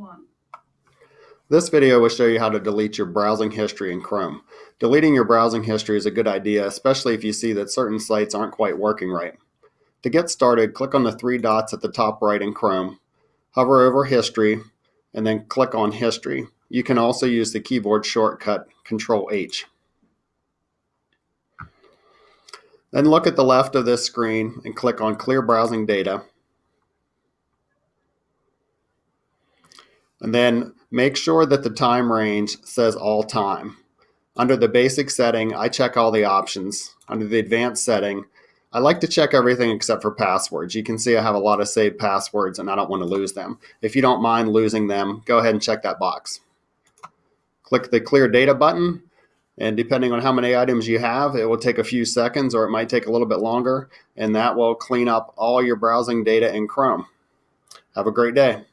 1. This video will show you how to delete your browsing history in Chrome. Deleting your browsing history is a good idea, especially if you see that certain sites aren't quite working right. To get started, click on the three dots at the top right in Chrome, hover over History, and then click on History. You can also use the keyboard shortcut Control H. Then look at the left of this screen and click on Clear Browsing Data. And then make sure that the time range says all time. Under the basic setting, I check all the options. Under the advanced setting, I like to check everything except for passwords. You can see I have a lot of saved passwords and I don't want to lose them. If you don't mind losing them, go ahead and check that box. Click the clear data button and depending on how many items you have, it will take a few seconds or it might take a little bit longer and that will clean up all your browsing data in Chrome. Have a great day.